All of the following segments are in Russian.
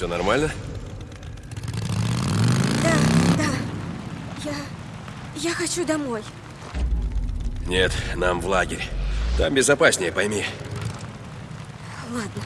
Все нормально? Да, да. Я... Я хочу домой. Нет, нам в лагерь. Там безопаснее, пойми. Ладно.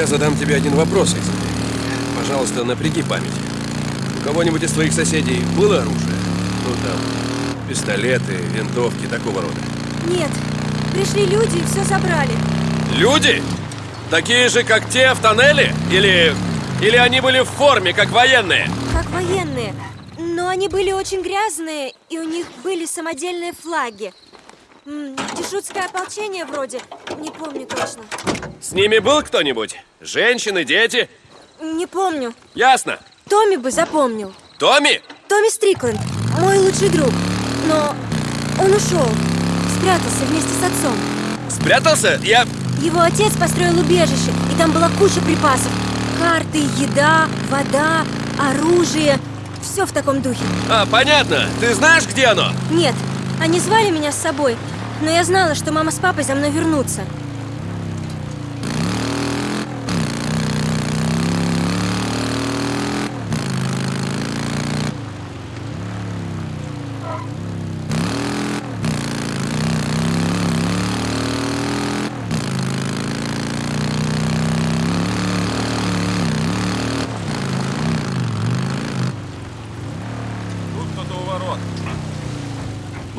Я задам тебе один вопрос, Изабель. Пожалуйста, напряги память. У кого-нибудь из твоих соседей было оружие? Ну, там, пистолеты, винтовки, такого рода. Нет, пришли люди и все забрали. Люди? Такие же, как те в тоннеле? Или... Или они были в форме, как военные? Как военные. Но они были очень грязные, и у них были самодельные флаги. Дешутское ополчение вроде. Не помню точно. С ними был кто-нибудь? Женщины, дети? Не помню. Ясно. Томми бы запомнил. Томми? Томми Стрикленд, мой лучший друг. Но он ушел. Спрятался вместе с отцом. Спрятался? Я... Его отец построил убежище, и там была куча припасов. Карты, еда, вода, оружие. Все в таком духе. А, понятно. Ты знаешь, где оно? Нет, они звали меня с собой, но я знала, что мама с папой за мной вернутся.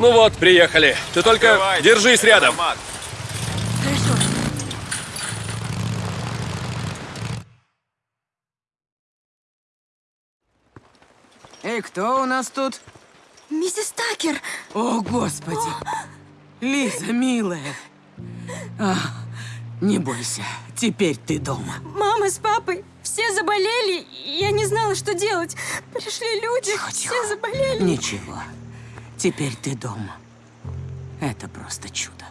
Ну вот, приехали. Ты только Открывайте. держись рядом. Автомат. Хорошо. Эй, кто у нас тут? Миссис Такер! О, Господи! Лиза, милая. А, не бойся, теперь ты дома. Мама с папой все заболели, я не знала, что делать. Пришли люди, Тихо, все тихо. заболели. Ничего, теперь ты дома. Это просто чудо.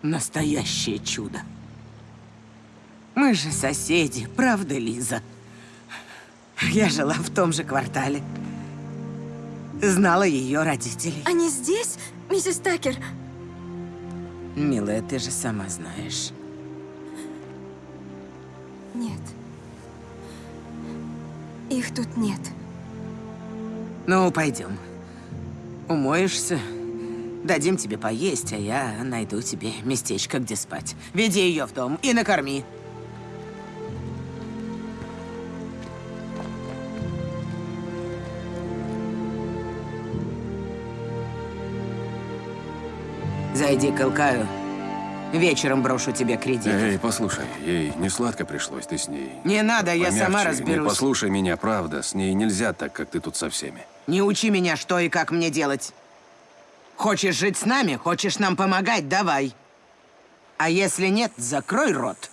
Настоящее чудо. Мы же соседи, правда, Лиза? Я жила в том же квартале. Знала ее родителей. Они здесь, миссис Такер? Милая, ты же сама знаешь. Нет. Их тут нет. Ну, пойдем. Умоешься, дадим тебе поесть, а я найду тебе местечко, где спать. Веди ее в дом и накорми. Зайди к Илкаю. Вечером брошу тебе кредит. Эй, послушай, ей не сладко пришлось, ты с ней. Не надо, я Помягче, сама не разберусь. послушай меня, правда, с ней нельзя так, как ты тут со всеми. Не учи меня, что и как мне делать. Хочешь жить с нами, хочешь нам помогать, давай. А если нет, закрой рот.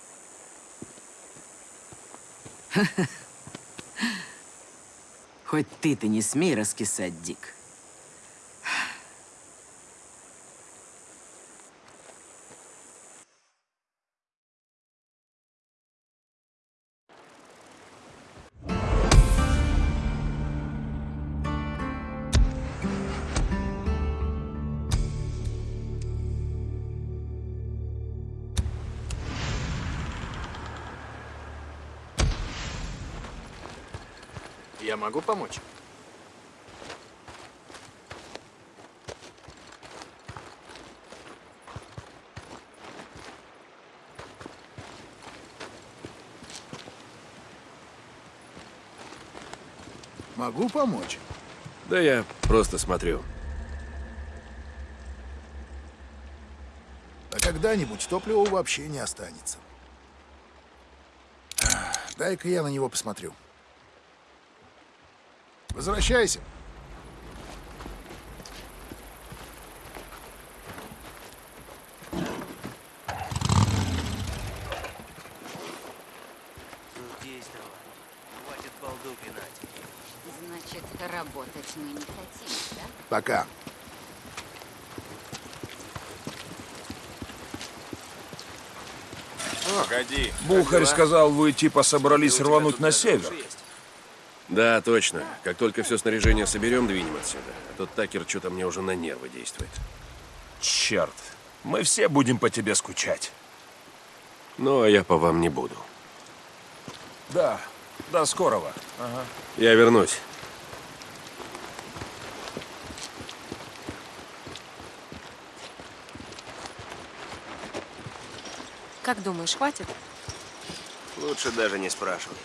Хоть ты-то не смей раскисать, Дик. Могу помочь? Могу помочь? Да я просто смотрю. А когда-нибудь топлива вообще не останется. Дай-ка я на него посмотрю. Возвращайся. Задействован. Хватит балду пинать. Значит, работать мы не хотим, да? Пока. О, Бухарь сказал, вы типа собрались рвануть на север. Да, точно. Как только все снаряжение соберем, двинем отсюда. А тот Такер что-то мне уже на нервы действует. Черт, мы все будем по тебе скучать. Ну, а я по вам не буду. Да, до скорого. Я вернусь. Как думаешь, хватит? Лучше даже не спрашивай.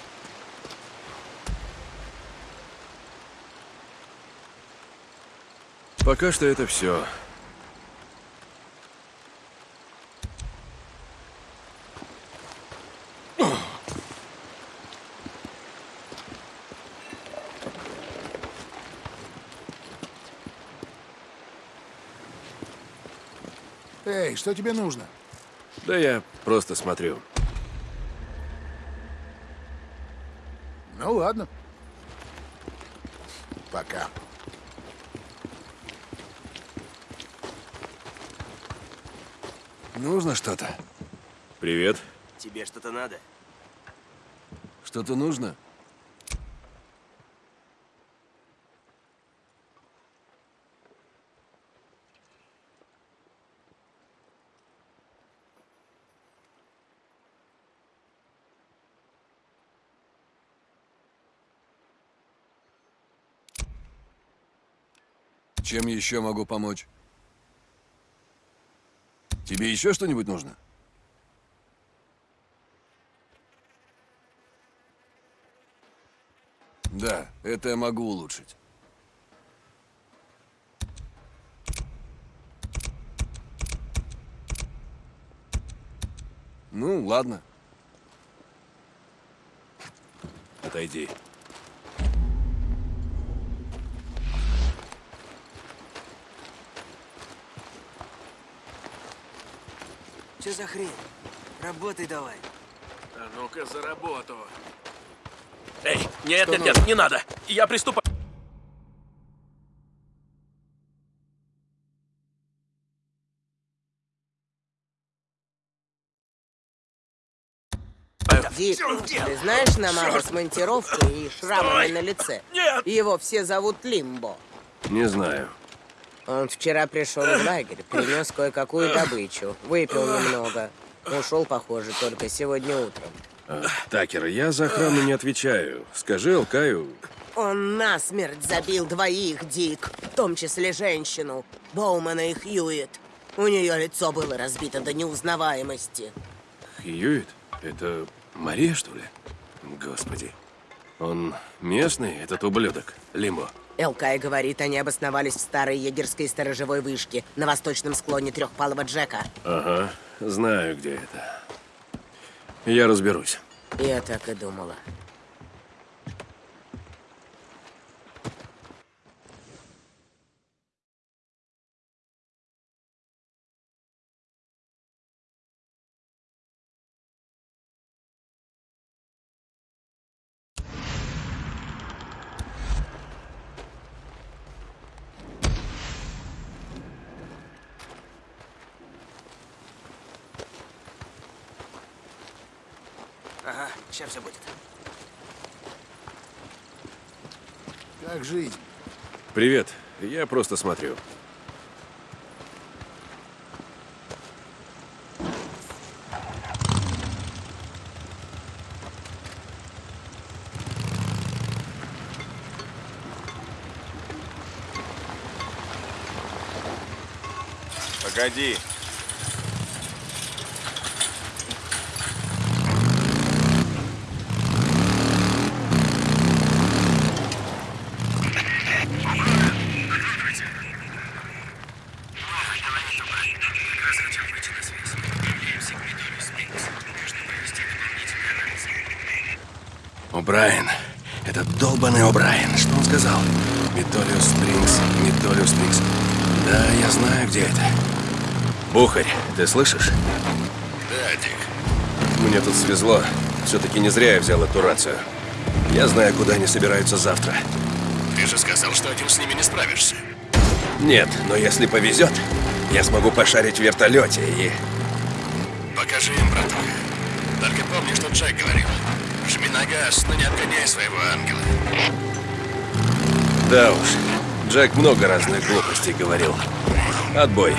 Пока что это все. Эй, что тебе нужно? Да я просто смотрю. Ну ладно. Пока. Нужно что-то? Привет. Тебе что-то надо? Что-то нужно? Чем еще могу помочь? Тебе еще что-нибудь нужно? Да, это я могу улучшить. Ну, ладно. Отойди. Что за хрень? Работай давай. А ну-ка за работу. Эй, нет, нет, нет, не надо. Я приступаю. Дик, ты знаешь намага с монтировкой и шрамами на лице? Нет! Его все зовут Лимбо. Не знаю. Он вчера пришел в лагерь, принес кое-какую добычу, выпил немного. Ушел, похоже, только сегодня утром. А, Такер, я за охрану не отвечаю. Скажи Алкаю, Он насмерть забил двоих, Дик, в том числе женщину, Боумана и Хьюит. У нее лицо было разбито до неузнаваемости. Хьюит? Это Мария, что ли? Господи. Он местный, этот ублюдок, Лимбо. Элкай говорит, они обосновались в старой егерской сторожевой вышке на восточном склоне Трехпалого Джека. Ага, знаю, где это. Я разберусь. Я так и думала. Ага, сейчас все будет. Как жизнь? Привет, я просто смотрю. Погоди. О'Брайен. Этот долбаный О'Брайен. Что он сказал? Метолиус Спрингс. Метолиус Спрингс. Да, я знаю, где это. Бухарь, ты слышишь? Да, Дик. Мне тут свезло. Все-таки не зря я взял эту рацию. Я знаю, куда они собираются завтра. Ты же сказал, что один с ними не справишься. Нет, но если повезет, я смогу пошарить в вертолете и... Покажи им, браток. Только помни, что Джек говорил. Жми на газ, но не отгоняй своего ангела. Да уж, Джек много разных глупостей говорил. Отбой.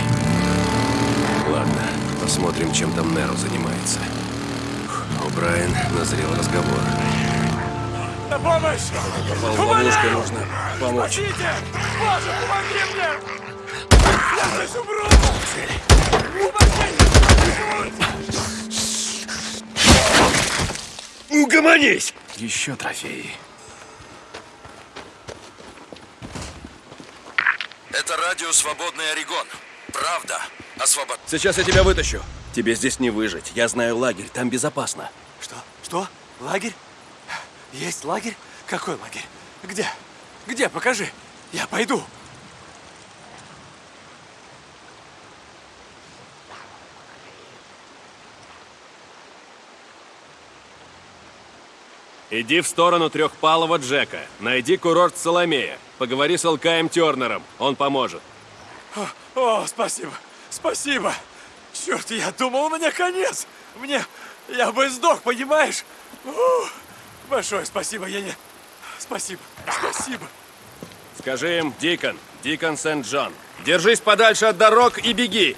Посмотрим, чем там Неру занимается. У Брайан назрел разговор. На помощь! Попал в ловушку, нужно помочь. Спасите! Боже, помоги мне! Я здесь умру! Угомонись! Еще трофеи. Это радио «Свободный Орегон». Правда. Освобод... Сейчас я тебя вытащу. Тебе здесь не выжить. Я знаю лагерь, там безопасно. Что? Что? Лагерь? Есть лагерь? Какой лагерь? Где? Где? Покажи. Я пойду. Иди в сторону трехпалого Джека. Найди курорт Соломея. Поговори с Алкаем Тернером. Он поможет. О, о, спасибо, спасибо. Черт, я думал, у меня конец. Мне... Я бы сдох, понимаешь? Ух, большое спасибо, я не... Спасибо, спасибо. Скажи им, Дикон, Дикон Сент-Джон. Держись подальше от дорог и беги.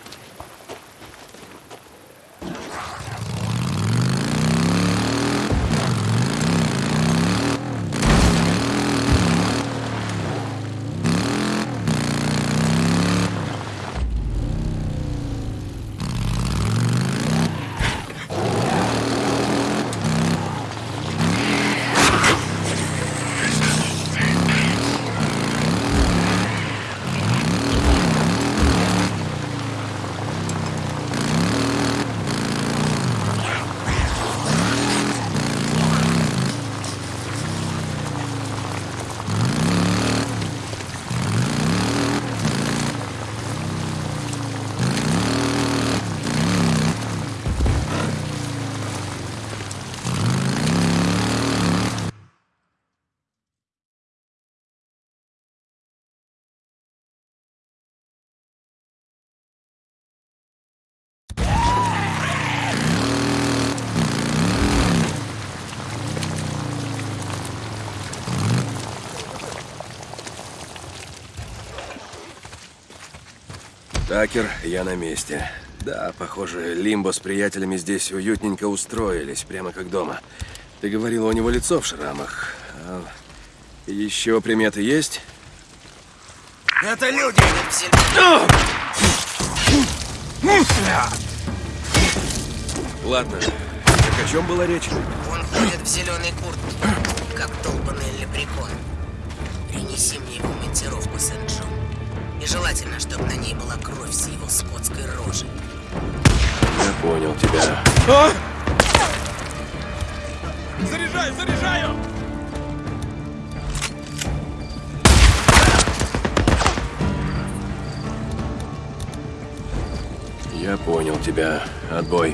Такер, я на месте. Да, похоже, Лимбо с приятелями здесь уютненько устроились, прямо как дома. Ты говорила, у него лицо в шрамах. А еще приметы есть? Это люди! Ладно. Так о чем была речь? Он ходит в зеленой куртке, как долбанный лепрекон. Принеси мне его монтировку, Сент-Джон. Желательно, чтобы на ней была кровь с его скотской рожи. Я понял тебя. Заряжаю, заряжаю! Я понял тебя. Отбой.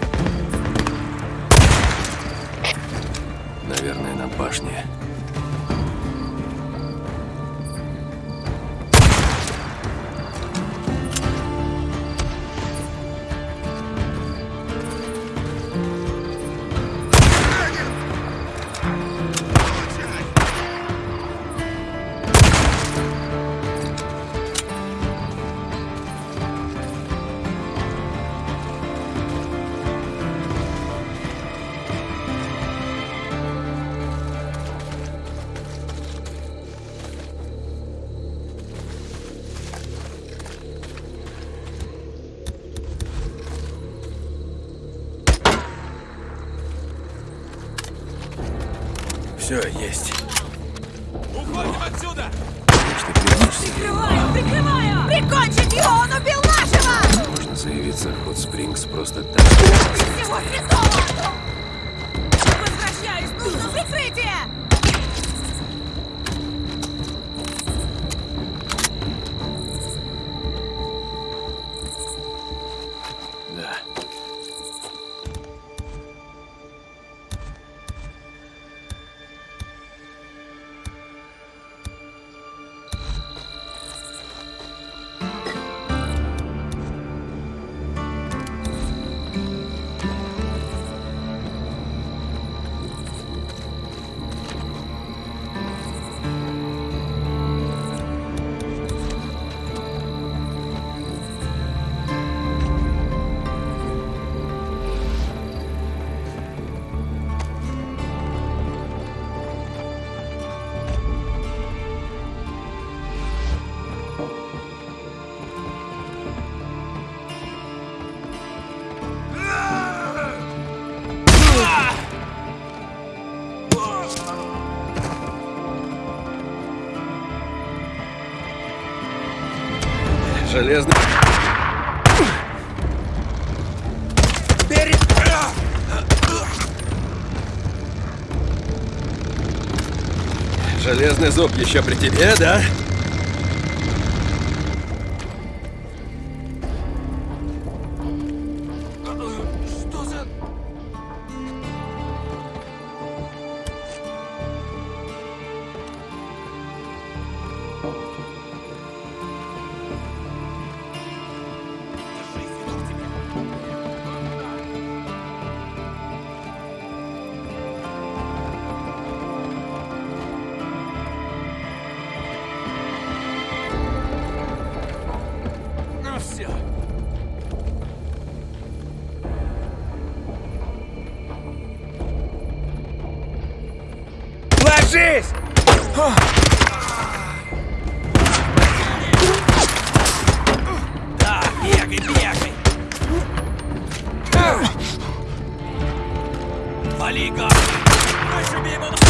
Железный... Железный зуб еще при тебе, да? Ложись! Да, бегай, бегай. Вали, гад! Дальше бей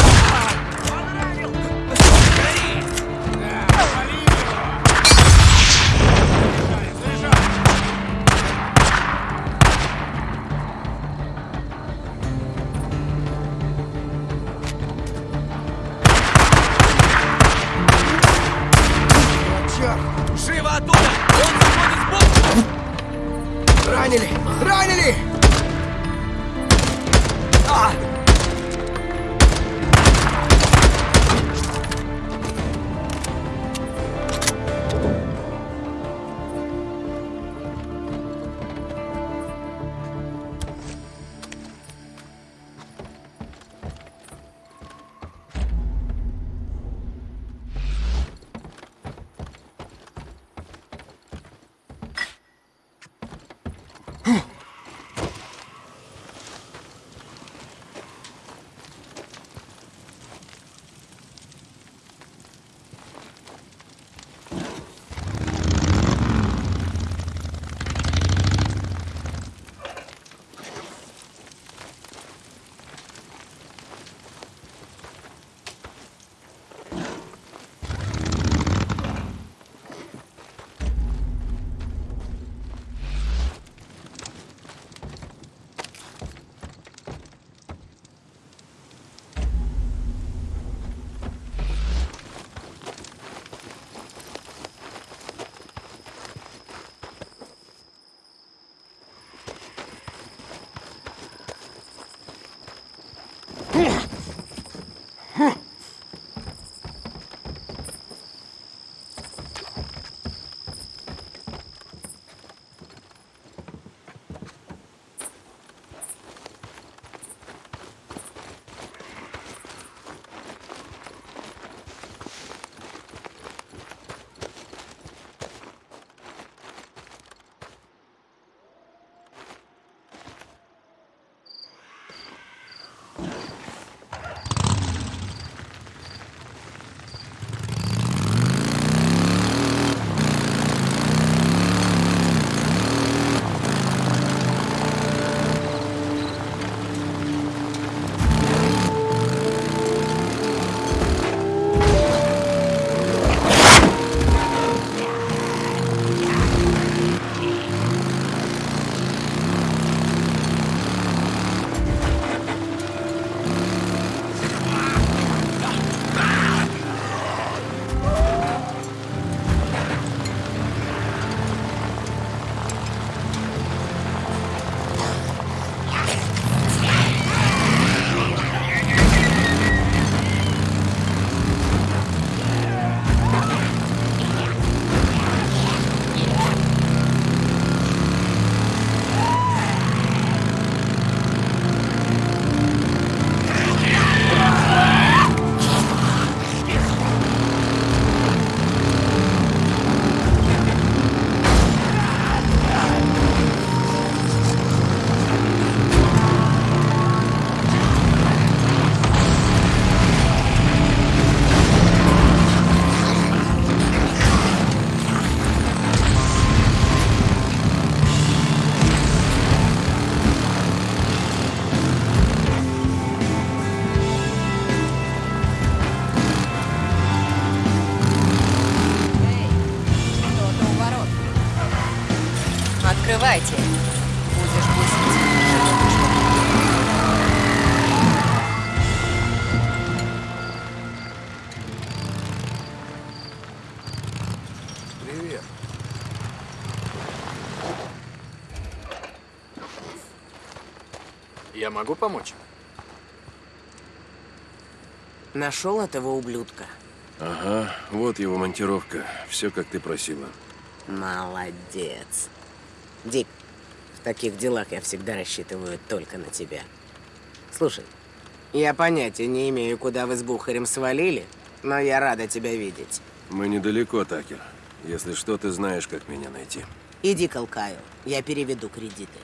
могу помочь? Нашел этого ублюдка? Ага, вот его монтировка. Все, как ты просила. Молодец. Дик, в таких делах я всегда рассчитываю только на тебя. Слушай, я понятия не имею, куда вы с Бухарем свалили, но я рада тебя видеть. Мы недалеко, Такер. Если что, ты знаешь, как меня найти. Иди к Алкаю, я переведу кредиты.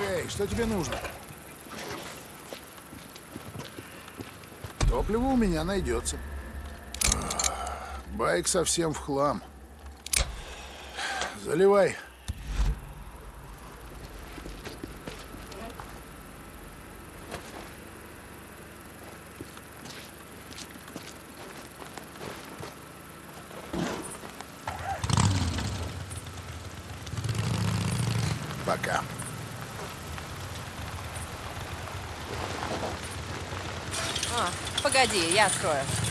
Эй, что тебе нужно? Топливо у меня найдется. Байк совсем в хлам. Заливай. Пока. А, погоди, я открою.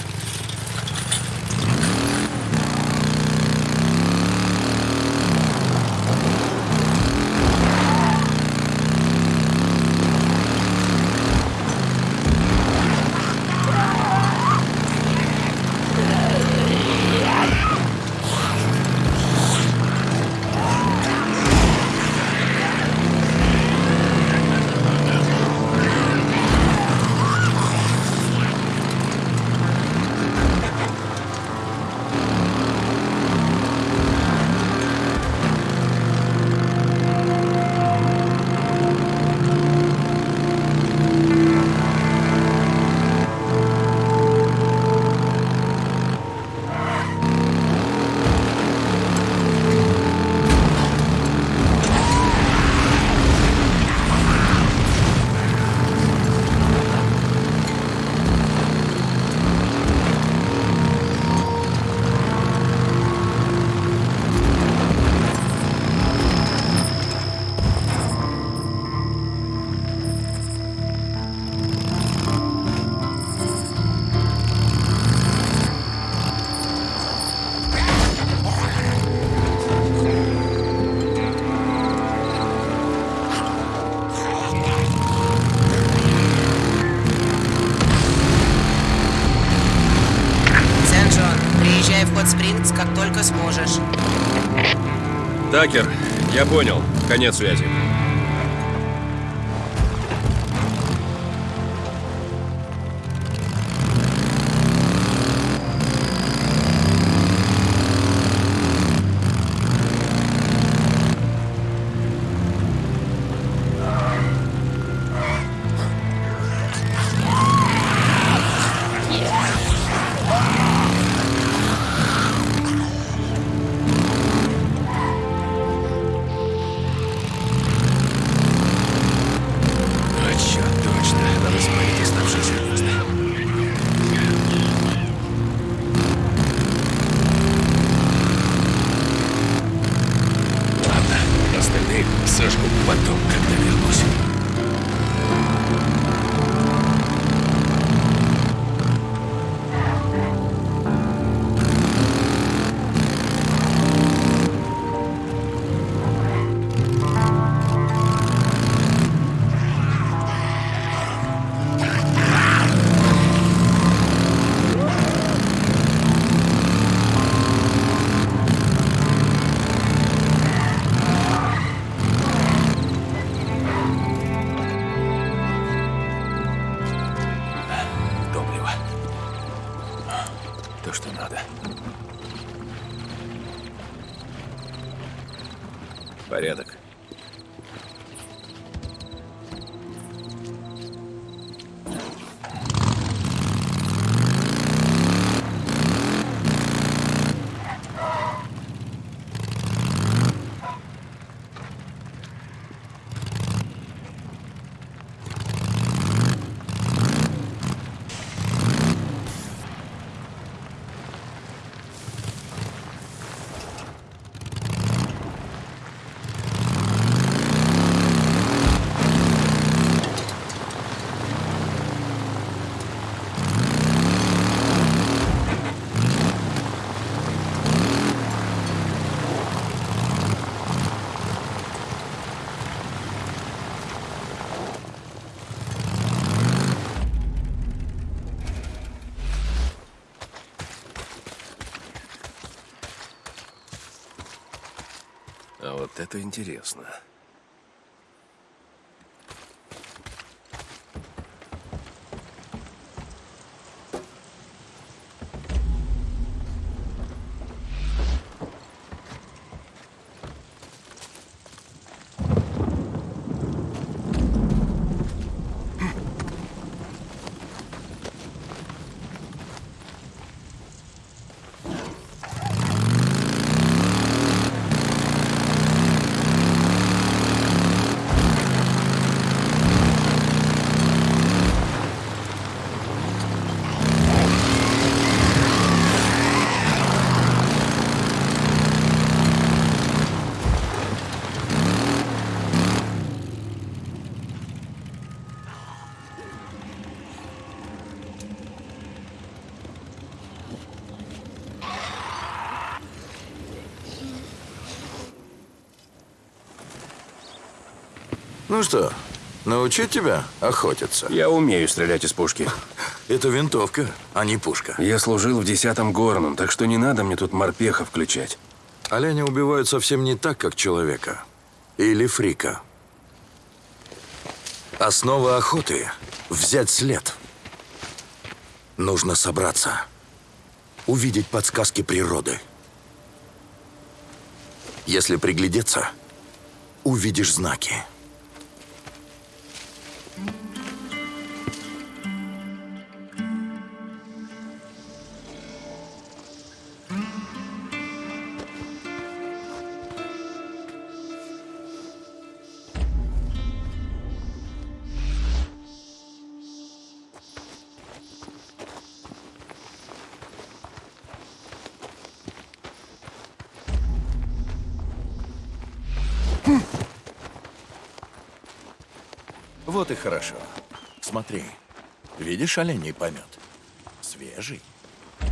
Понял. Конец связи. Интересно. Ну что, научить тебя охотиться? Я умею стрелять из пушки. Это винтовка, а не пушка. Я служил в десятом горном, так что не надо мне тут морпеха включать. Оленя убивают совсем не так, как человека. Или фрика. Основа охоты – взять след. Нужно собраться. Увидеть подсказки природы. Если приглядеться, увидишь знаки. Видишь оленей помет? Свежий.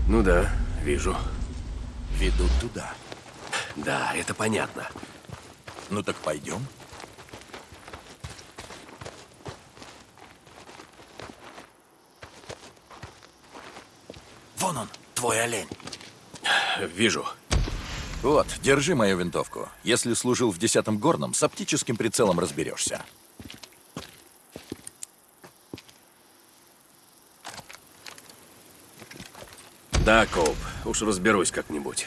Ну да, вижу. Ведут туда. Да, это понятно. Ну так пойдем. Вон он, твой олень. Вижу. Вот, держи мою винтовку. Если служил в десятом горном, с оптическим прицелом разберешься. Да, Коуп, уж разберусь как-нибудь.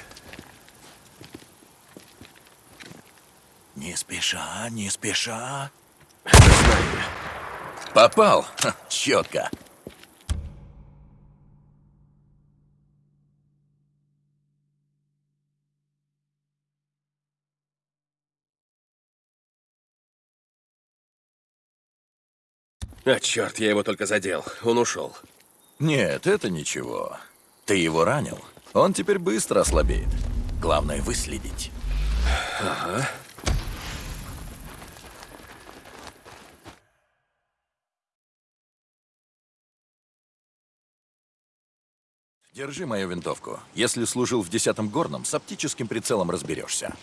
Не спеша, не спеша. Попал. Ха, четко. А, черт, я его только задел. Он ушел. Нет, это ничего. Ты его ранил. Он теперь быстро ослабеет. Главное выследить. Ага. Держи мою винтовку. Если служил в десятом горном, с оптическим прицелом разберешься.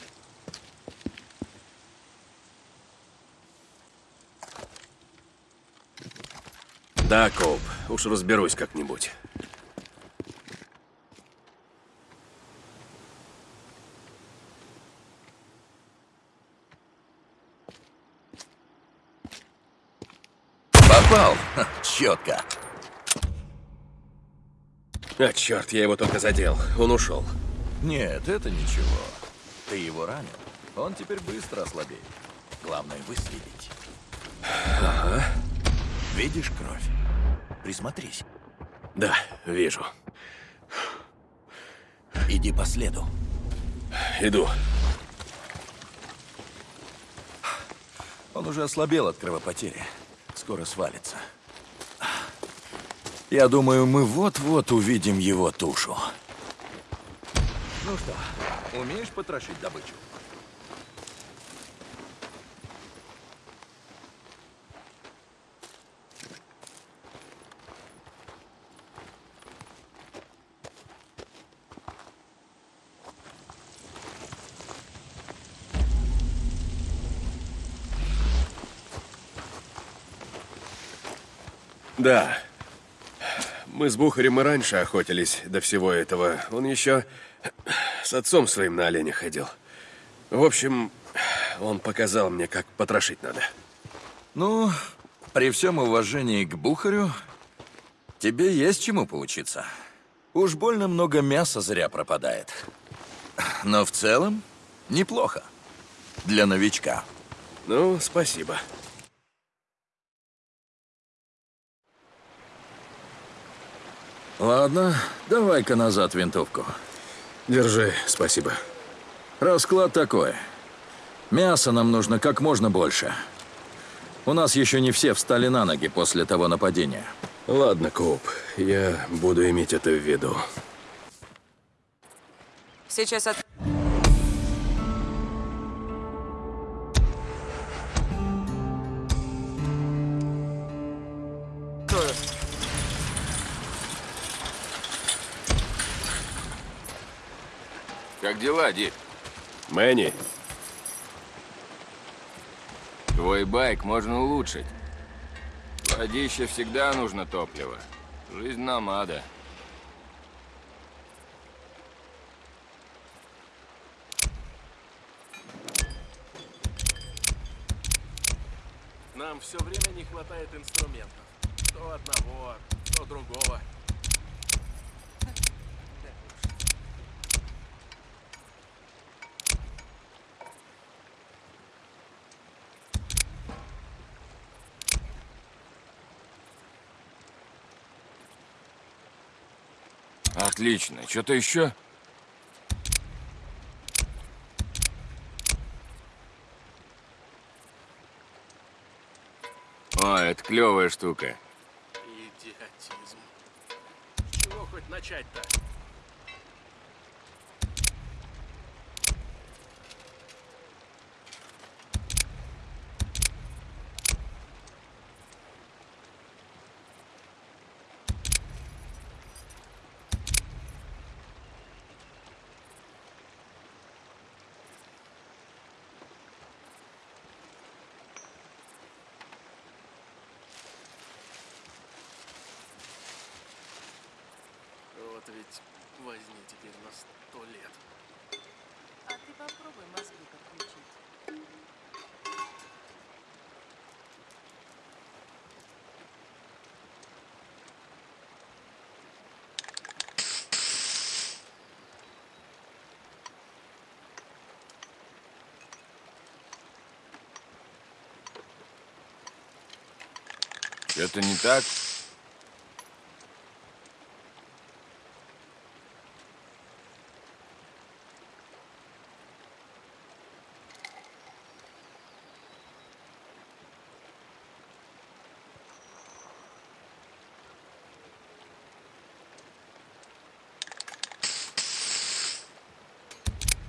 Да, Коуп, уж разберусь как-нибудь. Попал. Ха, четко. А, черт, я его только задел. Он ушел. Нет, это ничего. Ты его ранил. Он теперь быстро ослабеет. Главное выследить. Видишь кровь? Присмотрись. Да, вижу. Иди по следу. Иду. Он уже ослабел от кровопотери. Скоро свалится. Я думаю, мы вот-вот увидим его тушу. Ну что, умеешь потрошить добычу? Да. Мы с Бухарем и раньше охотились до всего этого. Он еще с отцом своим на оленя ходил. В общем, он показал мне, как потрошить надо. Ну, при всем уважении к Бухарю, тебе есть чему поучиться. Уж больно много мяса зря пропадает. Но в целом неплохо. Для новичка. Ну, спасибо. Ладно, давай-ка назад винтовку. Держи, спасибо. Расклад такой. Мяса нам нужно как можно больше. У нас еще не все встали на ноги после того нападения. Ладно, Коуп, я буду иметь это в виду. Сейчас от... дела, Дик? Мэнни, Твой байк можно улучшить. Водище всегда нужно топливо. Жизнь намада. Нам все время не хватает инструментов. То одного, то другого. Отлично. Что-то еще? О, это клевая штука. Идиотизм. Чего хоть начать-то? Вот ведь возьми теперь на сто лет. А ты попробуй мозги подключить. Что-то не так?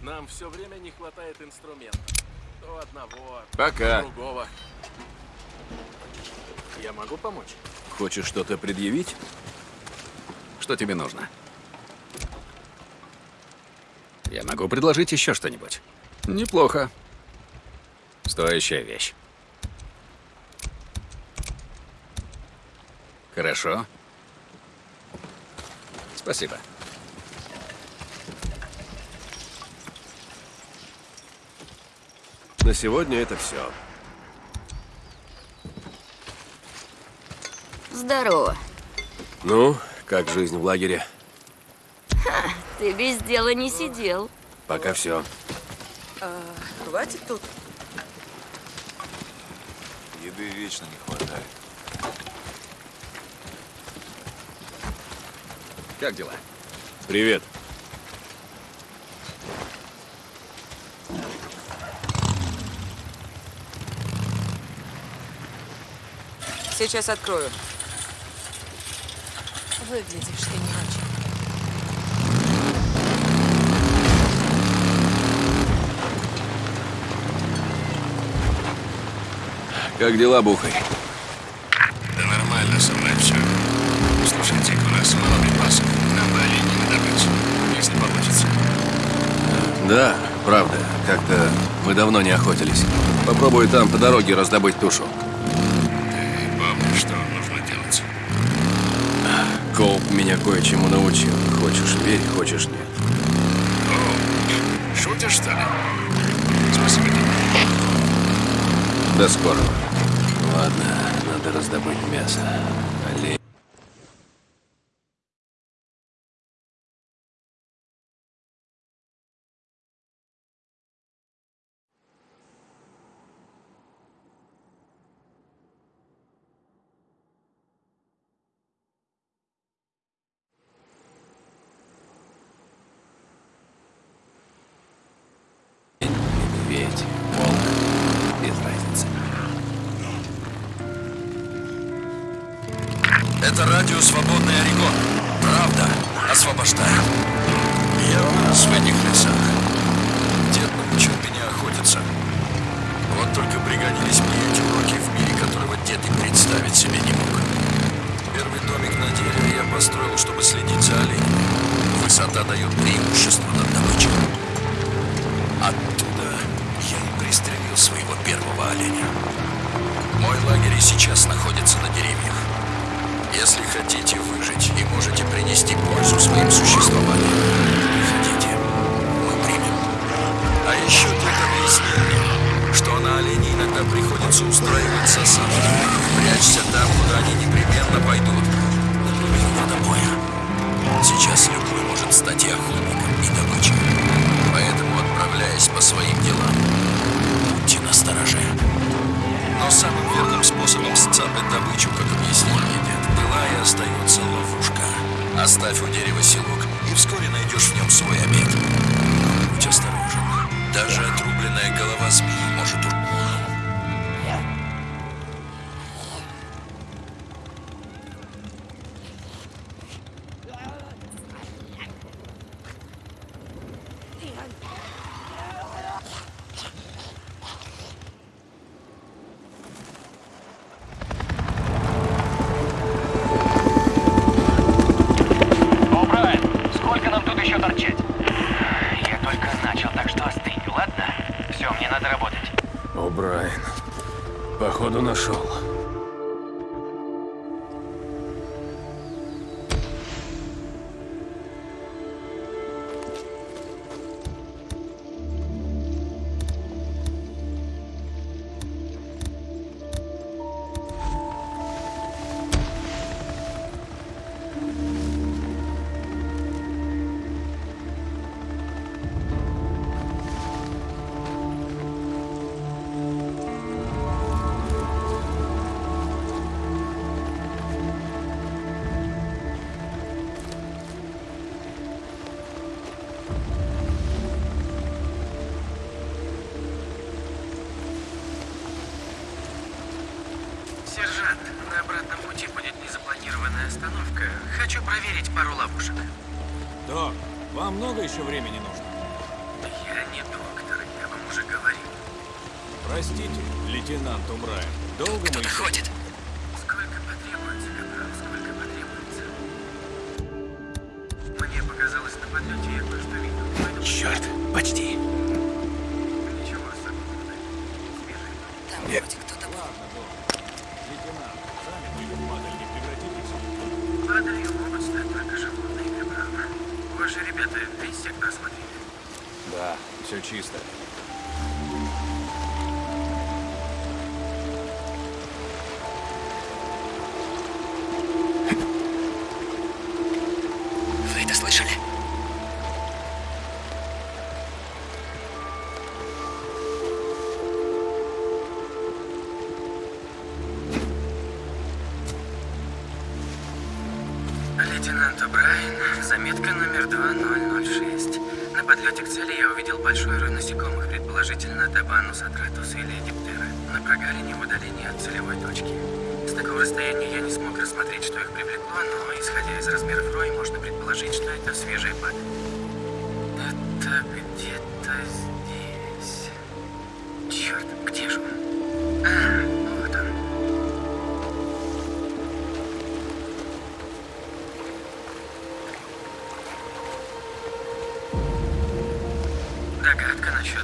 Нам все время не хватает инструментов. То одного, Пока. то другого. Я могу помочь? Хочешь что-то предъявить? Что тебе нужно? Я могу предложить еще что-нибудь. Неплохо. Стоящая вещь. Хорошо. Спасибо. На сегодня это все. Здорово. Ну, как жизнь в лагере? Ха, ты без дела не сидел. Пока все. А, хватит тут. Еды вечно не хватает. Как дела? Привет. Сейчас открою. Выглядишь ты не очень. Как дела, Бухарь? Да нормально со мной все. Слушайте, у нас мало припасов. Нам бы оленей добыть, если получится. Да, правда. Как-то мы давно не охотились. Попробую там по дороге раздобыть тушу. Колб меня кое-чему научил. Хочешь верь, хочешь нет. О, шутишь, что ли? Спасибо тебе. До скорого. Ладно, надо раздобыть мясо. статья охотник. проверить пару ловушек. Док, вам много еще времени нужно? Я не доктор, я вам уже говорил. Простите, лейтенант Умрай, долго мы... Подходит. Еще...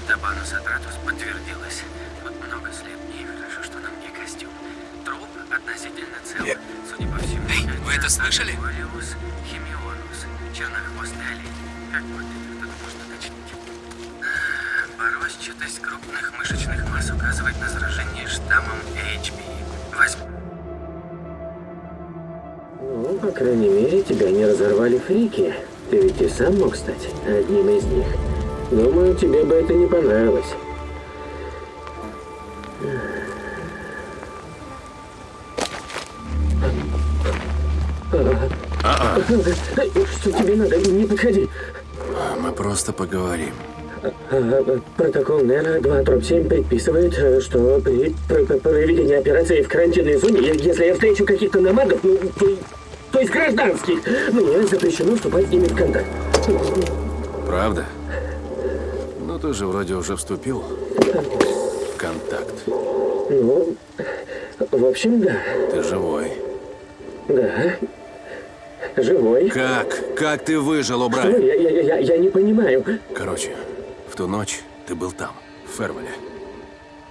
Догадка насчет Табанус Атратус подтвердилась. Тут много слепней, хорошо, что на мне костюм. Труп относительно цел. Судя по всему, Эй, вы это слышали? Олеус химионус, чернохвостый олень. Как вот это кто-то может уточнить? Поросчатость крупных мышечных масс указывает на заражение штаммом HP. Возьм... Ну, по крайней мере, тебя не разорвали фрики. Ты ведь и сам мог стать одним из них. Думаю, тебе бы это не понравилось. А-а. Что тебе надо? Не подходи. Мы просто поговорим. А, Протокол НЭРа 2 дробь 7 предписывает, э, что при пр- пр- проведении операции в карантинной зоне, если я встречу каких-то намадов, ну, то, то есть гражданских, мне запрещено вступать с ними в контакт. Правда? Ну, ты же вроде уже вступил в контакт. Ну, в общем, да. Ты живой. Да. Живой. Как? Как ты выжил, Что? О'Брайен? Я, я, я, я не понимаю. Короче, в ту ночь ты был там, в Фервеле.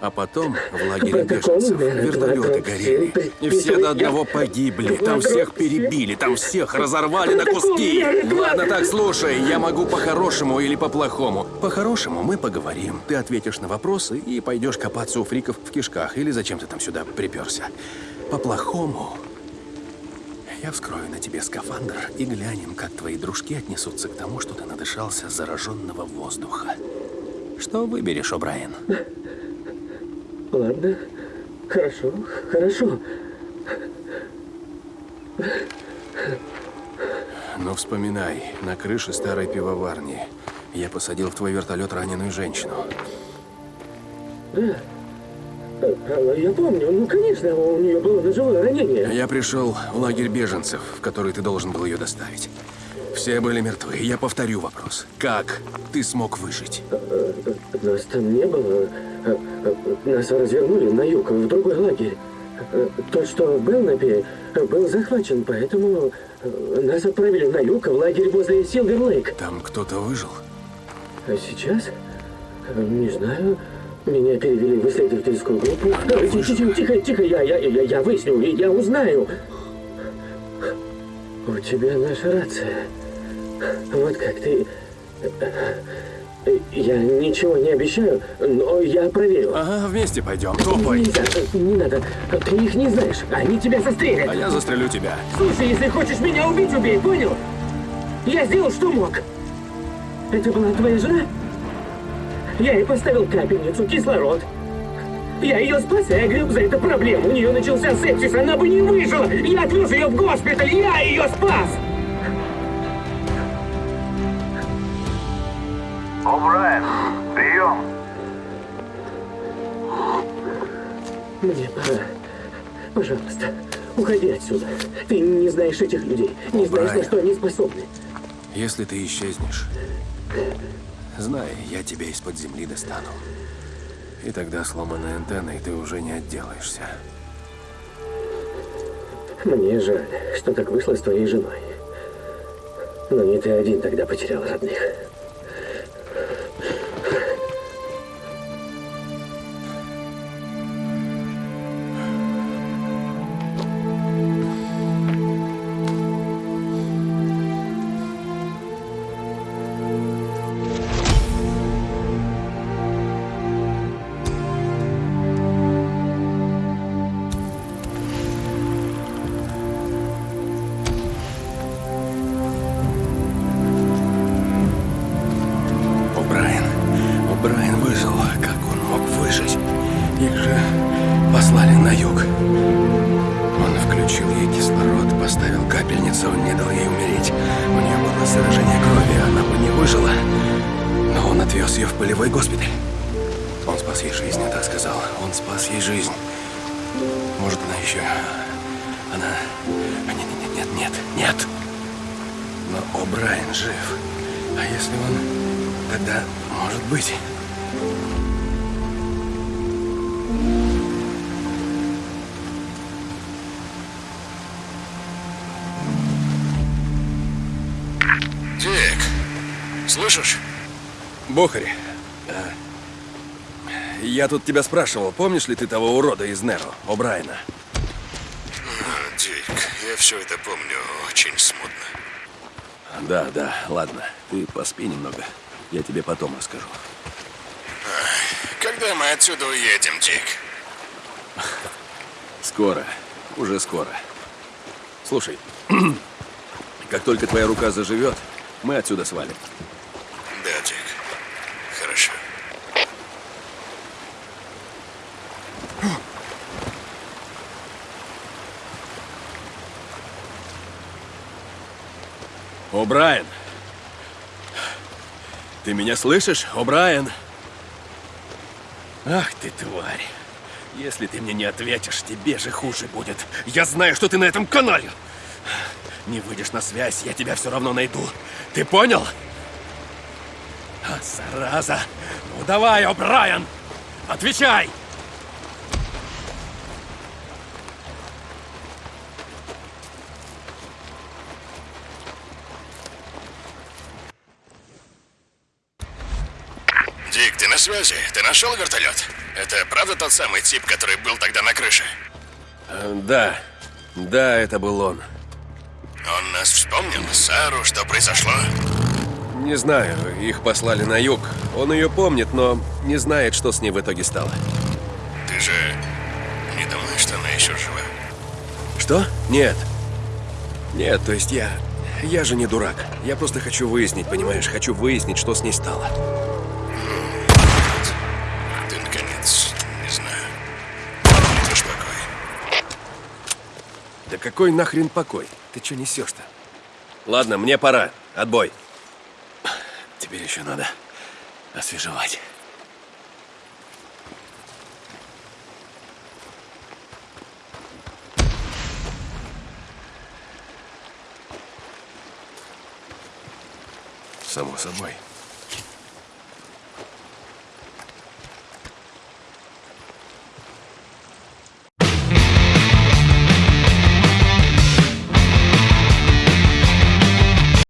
А потом в лагере беженцев вертолеты 2 горели. И все до одного погибли. Там всех перебили, там всех разорвали на куски. Ладно, так, слушай, я могу по-хорошему или по-плохому. По-хорошему мы поговорим. Ты ответишь на вопросы и пойдешь копаться у фриков в кишках. Или зачем ты там сюда приперся. По-плохому я вскрою на тебе скафандр и глянем, как твои дружки отнесутся к тому, что ты надышался зараженного воздуха. Что выберешь, О'Брайен? Ладно. Хорошо, хорошо. Ну, вспоминай, на крыше старой пивоварни я посадил в твой вертолет раненую женщину. Да. А, Я помню, ну, конечно, у нее было ножевое ранение. Я пришел в лагерь беженцев, в который ты должен был ее доставить. Все были мертвы. Я повторю вопрос. Как ты смог выжить? Нас там не было. Нас развернули на юг, в другой лагерь. Тот, что в Белнапе, был захвачен, поэтому нас отправили на юг, в лагерь возле Силвер-Лейк. Там кто-то выжил? А сейчас? Не знаю. Меня перевели в исследовательскую группу. А, Тихо, тихо, тихо, тихо, я, я, я, я выясню, и я узнаю. У тебя наша рация. Вот как ты... Я ничего не обещаю, но я проверю. Ага, вместе пойдем. Топай. Нельзя, не надо. Ты их не знаешь. Они тебя застрелят. А я застрелю тебя. Слушай, если хочешь меня убить, убей, понял? Я сделал, что мог. Это была твоя жена? Я ей поставил капельницу, кислород. Я ее спас и огреб за это проблему. У нее начался сепсис, она бы не выжила. Я отвез ее в госпиталь, я ее спас. О'Брайен, прием. Мне пора. Пожалуйста, уходи отсюда. Ты не знаешь этих людей, не знаешь, на что они способны. Если ты исчезнешь, знай, я тебя из-под земли достану. И тогда сломанной антенной ты уже не отделаешься. Мне жаль, что так вышло с твоей женой. Но не ты один тогда потерял родных. Ей кислород, поставил капельницу, не дал ей умереть. У нее было заражение крови, она бы не выжила. Но он отвез ее в полевой госпиталь. Он спас ей жизнь, я так сказал. Он спас ей жизнь. Может, она еще... Она... а, Нет, нет, нет, нет, нет. Но О'Брайен жив. А если он... Тогда, может быть... слышишь? Бохари, а, я тут тебя спрашивал, помнишь ли ты того урода из Неро, О'Брайена? А, Дик, я все это помню очень смутно. Да, да, ладно. Ты поспи немного. Я тебе потом расскажу. Когда мы отсюда уедем, Дик? Скоро. Уже скоро. Слушай, как только твоя рука заживет, мы отсюда свалим. Да, Дик. Хорошо. О'Брайен! Ты меня слышишь, О'Брайен? Ах ты, тварь! Если ты мне не ответишь, тебе же хуже будет. Я знаю, что ты на этом канале. Не выйдешь на связь, я тебя все равно найду. Ты понял? А, зараза! Ну давай, О'Брайен! Отвечай! Дик, ты на связи? Ты нашел вертолет? Это правда тот самый тип, который был тогда на крыше? Э, Да, да, это был он. Он нас вспомнил? Сару, что произошло? Не знаю, их послали на юг. Он ее помнит, но не знает, что с ней в итоге стало. Ты же не думаешь, что она еще жива? Что? Нет. Нет, то есть я... Я же не дурак. Я просто хочу выяснить, понимаешь? Хочу выяснить, что с ней стало. Какой нахрен покой? Ты что несешь-то? Ладно, мне пора. Отбой. Теперь еще надо освежевать. Само собой.